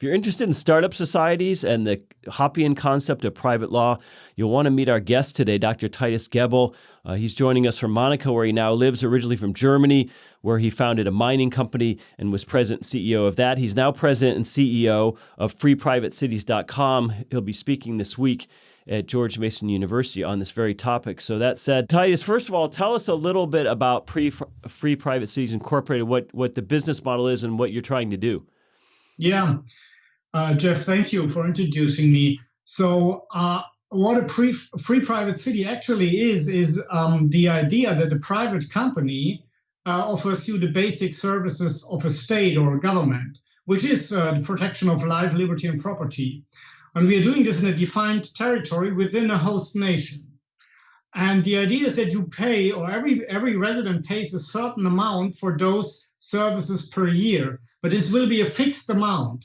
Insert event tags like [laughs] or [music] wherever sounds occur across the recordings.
If you're interested in startup societies and the Hoppian concept of private law, you'll want to meet our guest today, Dr. Titus Gebel. Uh, he's joining us from Monaco, where he now lives, originally from Germany, where he founded a mining company and was president and CEO of that. He's now president and CEO of FreePrivateCities.com. He'll be speaking this week at George Mason University on this very topic. So that said, Titus, first of all, tell us a little bit about pre Free Private Cities Incorporated, what what the business model is, and what you're trying to do. Yeah, uh, Jeff, thank you for introducing me. So. Uh, what a pre free private city actually is is um, the idea that a private company uh, offers you the basic services of a state or a government, which is uh, the protection of life, liberty, and property. And we are doing this in a defined territory within a host nation. And the idea is that you pay, or every, every resident pays a certain amount for those services per year, but this will be a fixed amount.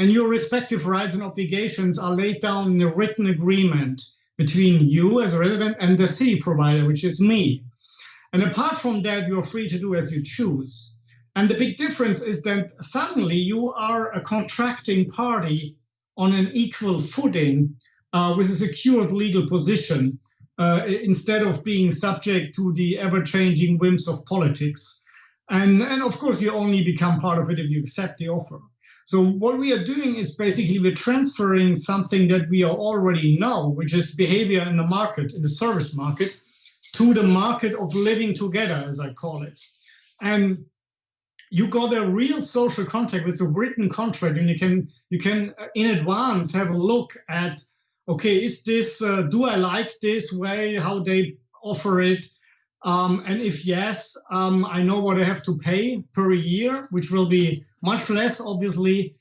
And your respective rights and obligations are laid down in a written agreement between you as a resident and the city provider, which is me. And apart from that, you're free to do as you choose. And the big difference is that suddenly you are a contracting party on an equal footing uh, with a secured legal position uh, instead of being subject to the ever-changing whims of politics. And, and of course, you only become part of it if you accept the offer. So what we are doing is basically we're transferring something that we already know, which is behavior in the market, in the service market, to the market of living together, as I call it. And you got a real social contract with a written contract and you can you can uh, in advance have a look at okay is this uh, do i like this way how they offer it um, and if yes um, i know what i have to pay per year which will be much less obviously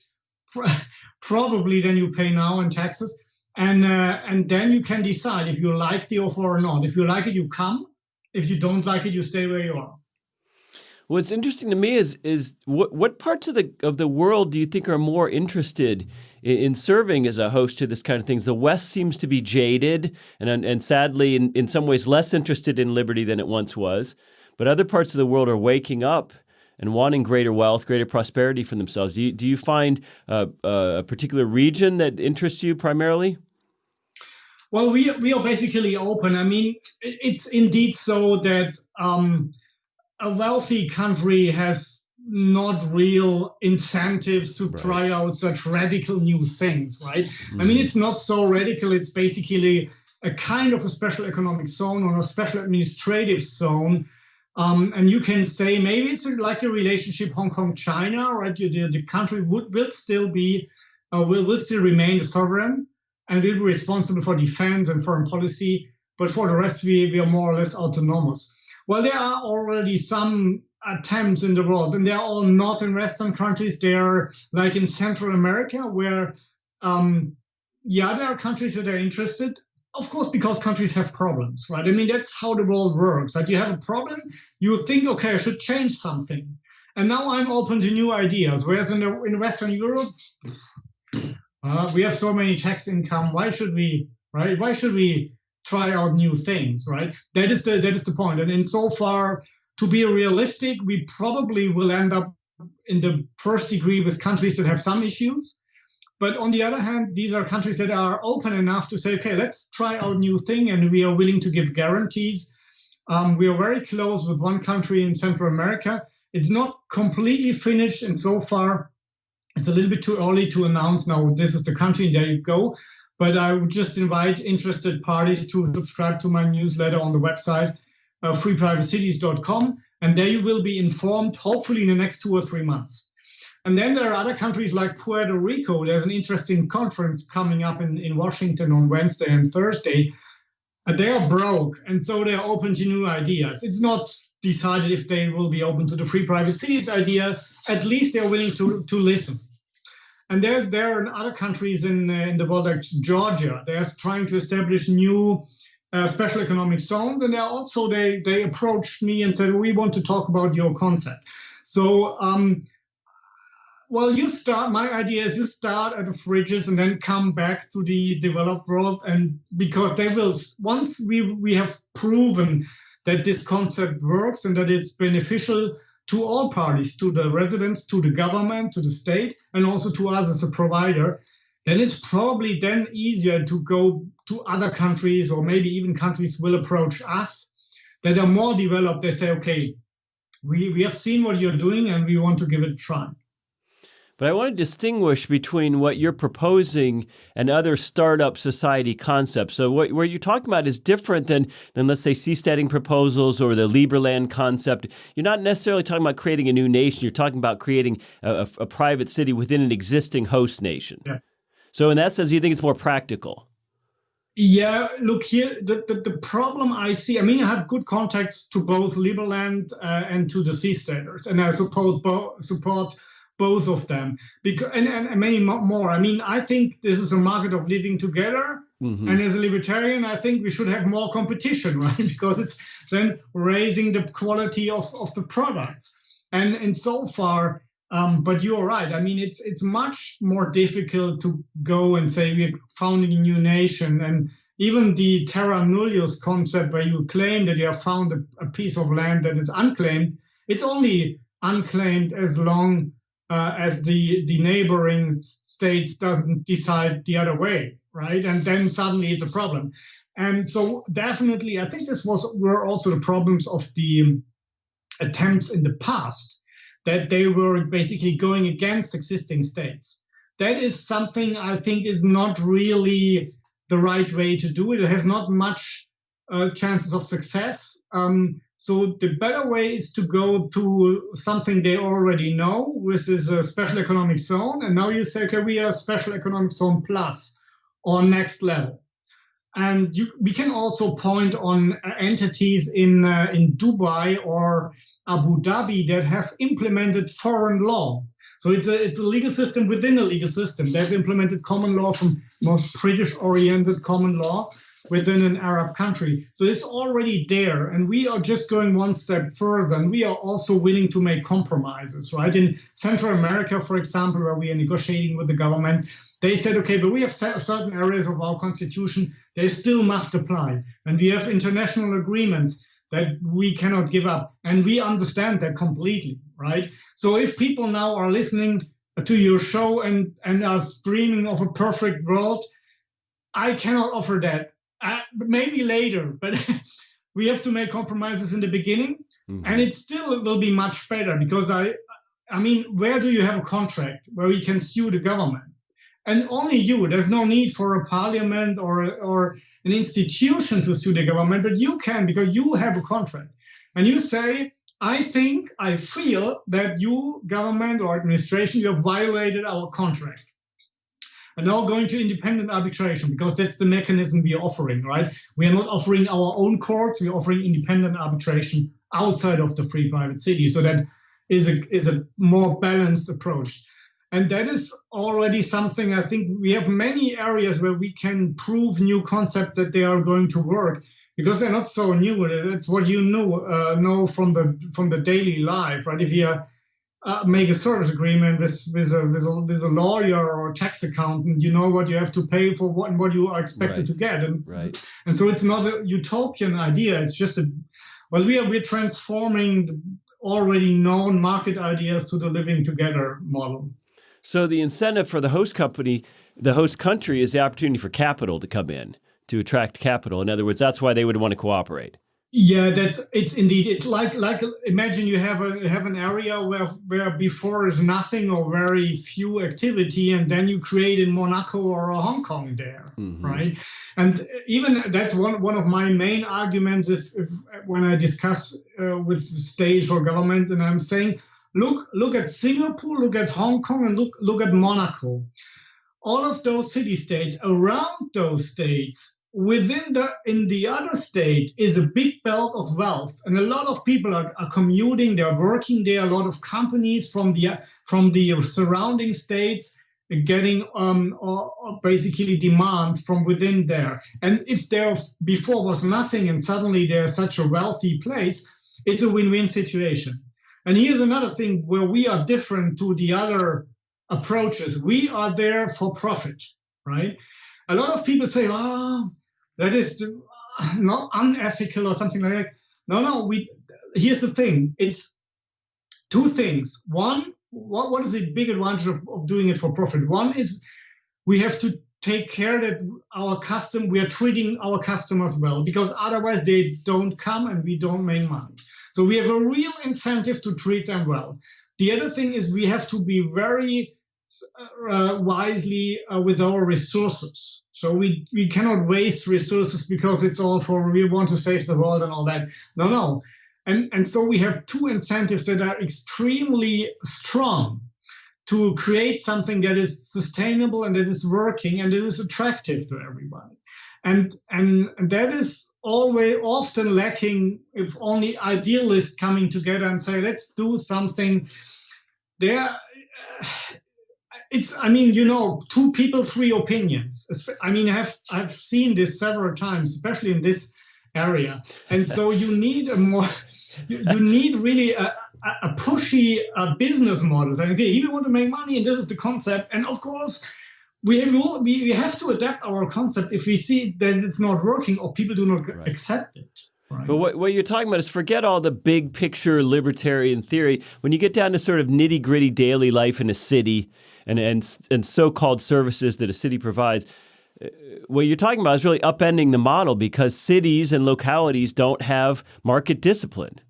[laughs] probably than you pay now in taxes. And uh, and then you can decide if you like the offer or not. If you like it you come. If you don't like it you stay where you are What's interesting to me is is what what parts of the of the world do you think are more interested in, in, serving as a host to this kind of things? The West seems to be jaded and and sadly in, in some ways less interested in liberty than it once was, but other parts of the world are waking up and wanting greater wealth, greater prosperity for themselves. Do you, do you find uh, a particular region that interests you primarily? Well, we we are basically open. I mean, it's indeed so that. Um, a wealthy country has not real incentives to right. try out such radical new things, right? Mm. I mean, mm-hmm. it's not so radical. It's basically a kind of a special economic zone or a special administrative zone. Um, and you can say maybe it's like the relationship Hong Kong China, right? The, the country would will still be uh, will will still remain sovereign and will be responsible for defense and foreign policy. But for the rest, we, we are more or less autonomous. Well, there are already some attempts in the world, and they're all not in Western countries. They're like in Central America, where, um, yeah, there are countries that are interested. Of course, because countries have problems, right? I mean, that's how the world works. Like you have a problem, you think, okay, I should change something. And now I'm open to new ideas. Whereas in, the, in Western Europe, uh, we have so many tax income. Why should we, right? Why should we try out new things, right? That is the that is the point. And in so far, to be realistic, we probably will end up in the first degree with countries that have some issues. But on the other hand, these are countries that are open enough to say, okay, let's try out new thing, and we are willing to give guarantees. Um, we are very close with one country in Central America. It's not completely finished, and so far, it's a little bit too early to announce now this is the country, and there you go. But I would just invite interested parties to subscribe to my newsletter on the website, uh, and there you will be informed, hopefully in the next two or three months. And then there are other countries like Puerto Rico. There's an interesting conference coming up in, in Washington on Wednesday and Thursday. They are broke, and so they're open to new ideas. It's not decided if they will be open to the free private cities idea. At least they're willing to, to listen. And there's there are other countries in, uh, in the world, like Georgia, they're trying to establish new uh, special economic zones. And they also, they, they approached me and said, we want to talk about your concept. So, um, well, you start, my idea is you start at the fringes and then come back to the developed world. And because they will, once we, we have proven that this concept works and that it's beneficial to all parties, to the residents, to the government, to the state, and also to us as a provider, then it's probably then easier to go to other countries or maybe even countries will approach us that are more developed. They say, okay, we, we have seen what you're doing and we want to give it a try. But I want to distinguish between what you're proposing and other startup society concepts. So what, what you're talking about is different than, than let's say, seasteading proposals or the Liberland concept. You're not necessarily talking about creating a new nation. You're talking about creating a, a, a private city within an existing host nation. Yeah. So in that sense, you think it's more practical? Yeah, look here, the, the, the, problem I see, I mean, I have good contacts to both Liberland uh, and to the seasteaders, and I support, support both of them because and, and, and, many more. I mean, I think this is a market of living together. Mm -hmm. And as a libertarian, I think we should have more competition, [laughs] right? Because it's then raising the quality of, of the products. And and so far, um, but you're right. I mean, it's it's much more difficult to go and say we're founding a new nation, and even the terra nullius concept, where you claim that you have found a, a piece of land that is unclaimed, it's only unclaimed as long uh, as the the neighboring states doesn't decide the other way, right? And then suddenly it's a problem. And so definitely, I think this was were also the problems of the attempts in the past that they were basically going against existing states. That is something I think is not really the right way to do it. It has not much uh, chances of success. Um, so the better way is to go to something they already know, which is a special economic zone. And now you say, okay, we are special economic zone plus or next level. And you, we can also point on entities in uh, in Dubai or Abu Dhabi that have implemented foreign law. So it's a, it's a legal system within a legal system. They've implemented common law from most British-oriented common law within an Arab country. So it's already there, and we are just going one step further, and we are also willing to make compromises, right? In Central America, for example, where we are negotiating with the government, they said, okay, but we have certain areas of our constitution, they still must apply. And we have international agreements that we cannot give up. And we understand that completely, right? So if people now are listening to your show and, and are dreaming of a perfect world, I cannot offer that. Uh, maybe later, but [laughs] we have to make compromises in the beginning. Mm -hmm. And it still will be much better because I, I mean, where do you have a contract where you can sue the government? And only you, there's no need for a parliament or, or an institution to sue the government, but you can because you have a contract. And you say, I think, I feel that you, government or administration, you have violated our contract. And now going to independent arbitration because that's the mechanism we are offering, right? We are not offering our own courts, we're offering independent arbitration outside of the free private city. So that is a, is a more balanced approach. And that is already something I think we have many areas where we can prove new concepts that they are going to work because they're not so new. That's what you know uh, know from the from the daily life, right? If you uh, make a service agreement with with a, with a with a lawyer or a tax accountant, you know what you have to pay for what and what you are expected right. to get, and right. and so it's not a utopian idea. It's just a well, we are we're transforming already known market ideas to the living together model. So the incentive for the host company, the host country, is the opportunity for capital to come in to attract capital. In other words, that's why they would want to cooperate. Yeah, that's it's indeed. It's like like imagine you have a have an area where where before is nothing or very few activity, and then you create in Monaco or Hong Kong there, mm -hmm. right? And even that's one one of my main arguments if, if when I discuss uh, with state or government, and I'm saying Look, look at Singapore, look at Hong Kong, and look, look at Monaco. All of those city-states, around those states, within the in the other state is a big belt of wealth and a lot of people are, are commuting they're working there a lot of companies from the from the surrounding states getting um or, or basically demand from within there and if there before was nothing and suddenly there's such a wealthy place it's a win-win situation and here's another thing where we are different to the other approaches. We are there for profit, right? A lot of people say, oh, that is not unethical or something like that. No, no, we, here's the thing. It's two things. One, what, what is the big advantage of, of doing it for profit? One is we have to take care that our custom we are treating our customers well because otherwise they don't come and we don't make money so we have a real incentive to treat them well the other thing is we have to be very uh, wisely uh, with our resources so we we cannot waste resources because it's all for we want to save the world and all that no no and and so we have two incentives that are extremely strong to create something that is sustainable and that is working and that is attractive to everybody. And, and that is always often lacking if only idealists coming together and say, let's do something there. It's, I mean, you know, two people, three opinions. I mean, I have, I've seen this several times, especially in this area. And so you need a more, you, you need really a, a pushy uh, business model saying, okay, here we want to make money and this is the concept. And of course, we, will, we, we have to adapt our concept if we see that it's not working or people do not right. accept it. Right. But what, what you're talking about is forget all the big picture libertarian theory. When you get down to sort of nitty gritty daily life in a city and, and, and so called services that a city provides, uh, what you're talking about is really upending the model because cities and localities don't have market discipline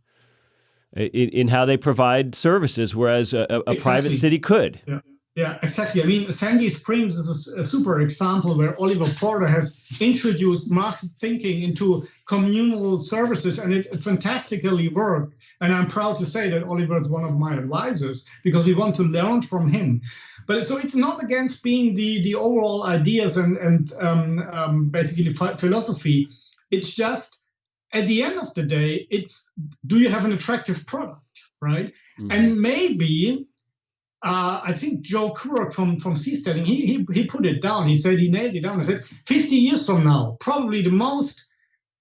in, in how they provide services, whereas a, a exactly. private city could. Yeah. Yeah, exactly. I mean, Sandy Springs is a, super example where Oliver Porter has introduced market thinking into communal services, and it, fantastically worked. And I'm proud to say that Oliver is one of my advisors because we want to learn from him. But so it's not against being the the overall ideas and and um, um, basically philosophy. It's just at the end of the day, it's do you have an attractive product, right? Mm-hmm. And maybe uh, I think Joe Quirk from from Seasteading, he, he he put it down. He said he nailed it down. He said 50 years from now, probably the most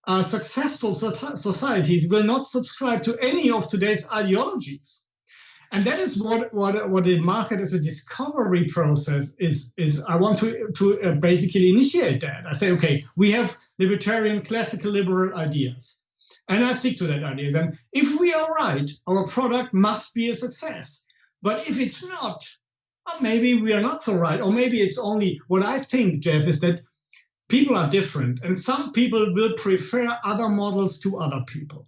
uh, successful societies will not subscribe to any of today's ideologies and that is what what what the market as a discovery process is is i want to to uh, basically initiate that i say okay we have libertarian classical liberal ideas and i stick to that ideas and if we are right our product must be a success but if it's not maybe we are not so right or maybe it's only what i think jeff is that people are different and some people will prefer other models to other people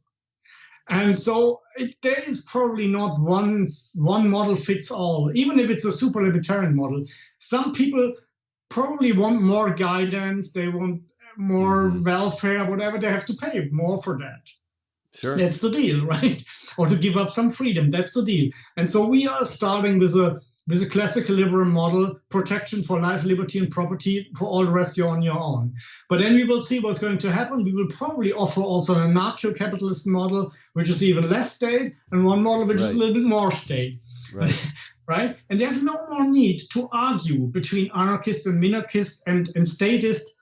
and so it, there is probably not one, one model fits all, even if it's a super libertarian model. Some people probably want more guidance, they want more mm -hmm. welfare, whatever, they have to pay more for that. Sure. That's the deal, [laughs] right? or to give up some freedom, that's the deal. And so we are starting with a with a classical liberal model, protection for life, liberty, and property. For all the rest, you're on your own. But then we will see what's going to happen. We will probably offer also an anarcho-capitalist model, which is even less state, and one model which right. is a little bit more state. Right. [laughs] right? And there's no more need to argue between anarchists and minarchists and, and statists.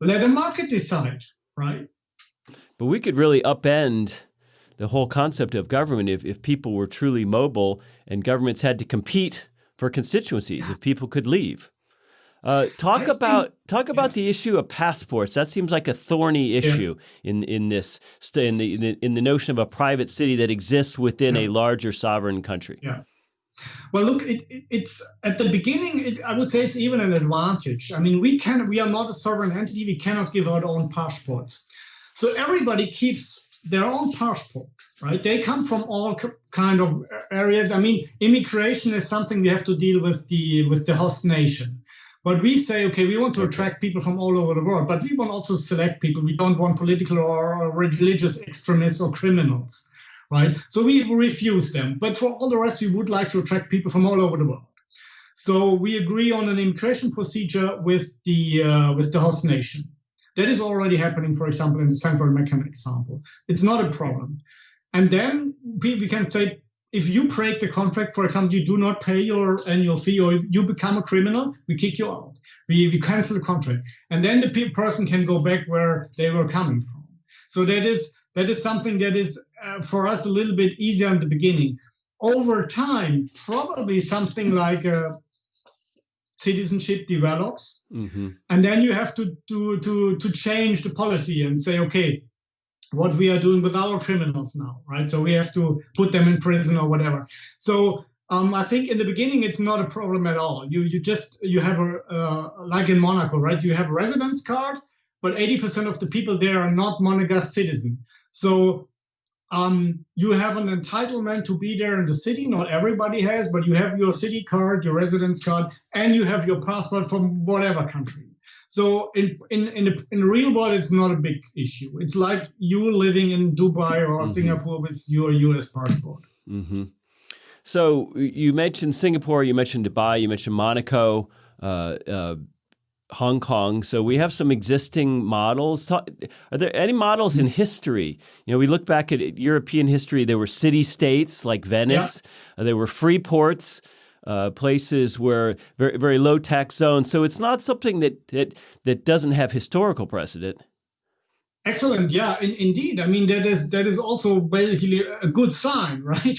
Let the market decide, right? But we could really upend the whole concept of government if, if people were truly mobile and governments had to compete for constituencies if people could leave. Uh, talk I about think, talk about yes. the issue of passports. That seems like a thorny issue yeah. in in this in the, in the, in the notion of a private city that exists within yeah. a larger sovereign country. Yeah. Well, look, it, it, it's at the beginning. It, I would say it's even an advantage. I mean, we can we are not a sovereign entity. We cannot give out our own passports, so everybody keeps their own passport, right? They come from all kind of areas. I mean, immigration is something we have to deal with the with the host nation. But we say, okay, we want to attract people from all over the world, but we want also select people. We don't want political or religious extremists or criminals, right? So we refuse them. But for all the rest, we would like to attract people from all over the world. So we agree on an immigration procedure with the uh, with the host nation. That is already happening, for example, in the Central American example. It's not a problem. And then we, we can say, if you break the contract, for example, you do not pay your annual fee or you become a criminal, we kick you out. We, we cancel the contract. And then the person can go back where they were coming from. So that is that is something that is uh, for us a little bit easier in the beginning. Over time, probably something like a citizenship develops. Mm-hmm. And then you have to, to, to, to change the policy and say, okay, what we are doing with our criminals now, right? So we have to put them in prison or whatever. So um, I think in the beginning it's not a problem at all. You you just you have a uh, like in Monaco, right? You have a residence card, but 80% of the people there are not Monegasque citizen. So um, you have an entitlement to be there in the city. Not everybody has, but you have your city card, your residence card, and you have your passport from whatever country. So in in in the, in the real world, it's not a big issue. It's like you living in Dubai or mm-hmm. Singapore with your U.S. passport. Mm-hmm. So you mentioned Singapore, you mentioned Dubai, you mentioned Monaco. Uh, uh, Hong Kong. So we have some existing models. Are there any models in history? You know, we look back at European history. There were city states like Venice. Yeah. Uh, there were free ports, uh, places where very very low tax zones. So it's not something that that that doesn't have historical precedent. Excellent. Yeah, in, indeed. I mean, that is that is also basically a good sign, [laughs] right?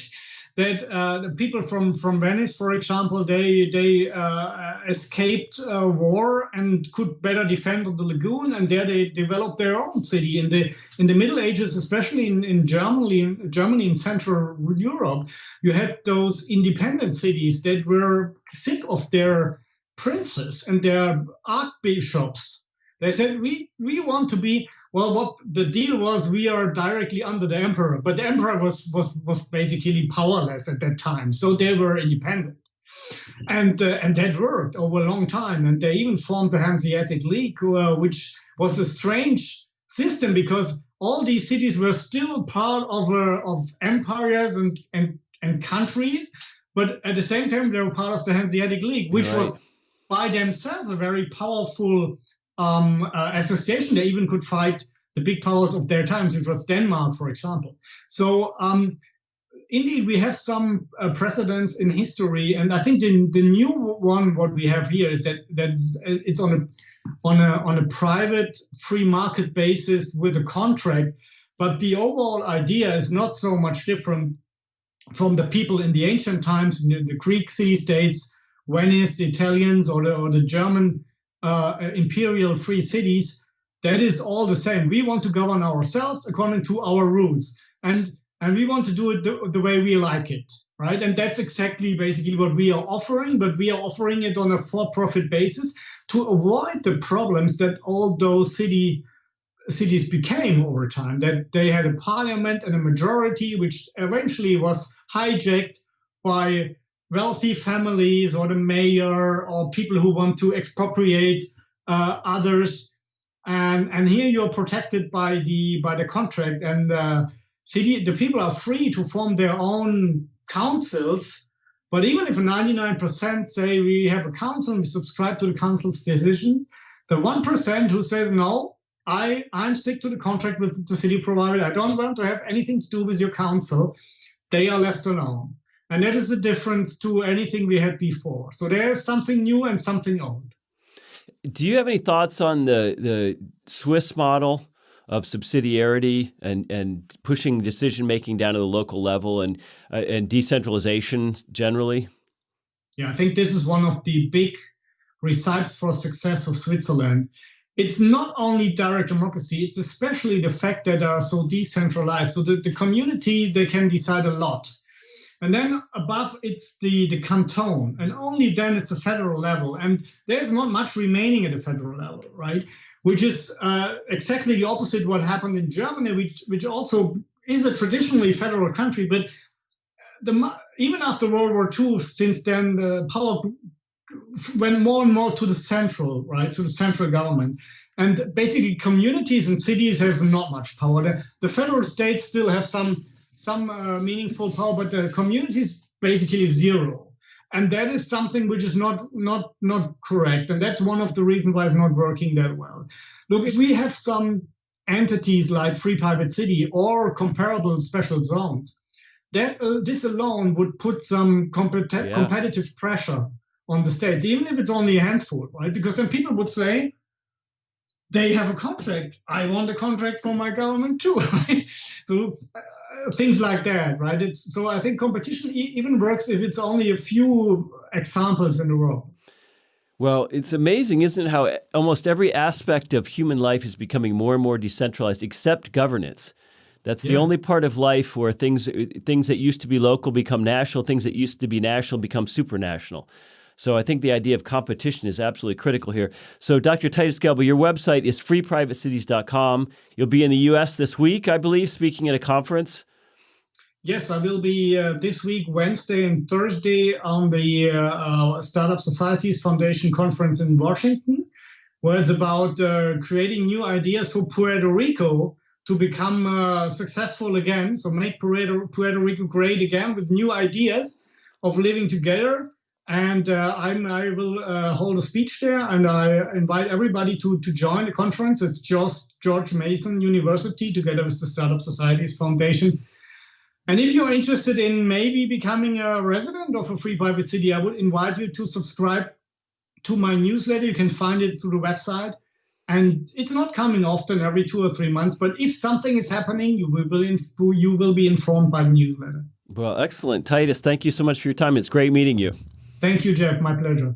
That uh, the people from from Venice, for example, they they uh, escaped uh, war and could better defend the lagoon, and there they developed their own city. In the in the Middle Ages, especially in, in Germany, in Germany in Central Europe, you had those independent cities that were sick of their princes and their archbishops. They said, "We we want to be." Well, what the deal was, we are directly under the emperor, but the emperor was was was basically powerless at that time, so they were independent, and uh, and that worked over a long time, and they even formed the Hanseatic League, uh, which was a strange system because all these cities were still part of uh, of empires and and and countries, but at the same time they were part of the Hanseatic League, which right. was by themselves a very powerful um, uh, association. They even could fight the big powers of their times, which was Denmark, for example. So um, indeed, we have some uh, precedents in history, and I think the, the new one what we have here is that that's it's on a on a on a private free market basis with a contract, but the overall idea is not so much different from the people in the ancient times, the, the Greek city states, Venice, the Italians, or the or the German uh, imperial free cities, that is all the same. We want to govern ourselves according to our rules, and and we want to do it the, the way we like it, right? And that's exactly basically what we are offering, but we are offering it on a for-profit basis to avoid the problems that all those city cities became over time. That they had a parliament and a majority, which eventually was hijacked by wealthy families or the mayor or people who want to expropriate uh, others. And, and here you're protected by the by the contract and uh, city the people are free to form their own councils. But even if 99% say we have a council and we subscribe to the council's decision, the 1% who says no, I, I'm stick to the contract with the city provider. I don't want to have anything to do with your council. They are left alone. And that is the difference to anything we had before. So there's something new and something old. Do you have any thoughts on the, the Swiss model of subsidiarity and, and pushing decision making down to the local level and, uh, and decentralization generally? Yeah, I think this is one of the big recipes for success of Switzerland. It's not only direct democracy, it's especially the fact that they are so decentralized. So the, the community, they can decide a lot and then above it's the, the canton, and only then it's a federal level. And there's not much remaining at the federal level, right? Which is uh, exactly the opposite what happened in Germany, which, which also is a traditionally federal country, but the, even after World War II, since then the power went more and more to the central, right, to the central government. And basically communities and cities have not much power. The, the federal states still have some some uh, meaningful power, but the community is basically zero. And that is something which is not not not correct. And that's one of the reasons why it's not working that well. Look, if we have some entities like Free Private City or comparable special zones, that uh, this alone would put some compet yeah. competitive pressure on the states, even if it's only a handful, right? Because then people would say, they have a contract. I want a contract from my government too, [laughs] right? So uh, things like that, right? It's, so I think competition e even works if it's only a few examples in the world. Well, it's amazing, isn't it, how almost every aspect of human life is becoming more and more decentralized, except governance. That's the Yeah. only part of life where things things that used to be local become national, things that used to be national become supranational. So I think the idea of competition is absolutely critical here. So Dr. Titus Gebel, your website is freeprivatecities.com. You'll be in the US this week, I believe, speaking at a conference. Yes, I will be uh, this week, Wednesday and Thursday, on the uh, uh, Startup Societies Foundation conference in Washington, where it's about uh, creating new ideas for Puerto Rico to become uh, successful again. So make Puerto, Puerto Rico great again with new ideas of living together. And uh, I will uh, hold a speech there, and I invite everybody to, to join the conference. It's just George Mason University together with the Startup Societies Foundation. And if you're interested in maybe becoming a resident of a free private city, I would invite you to subscribe to my newsletter. You can find it through the website. And it's not coming often, every two or three months. But if something is happening, you will you will be informed by the newsletter. Well, excellent. Titus, thank you so much for your time. It's great meeting you. Thank you, Jeff. My pleasure.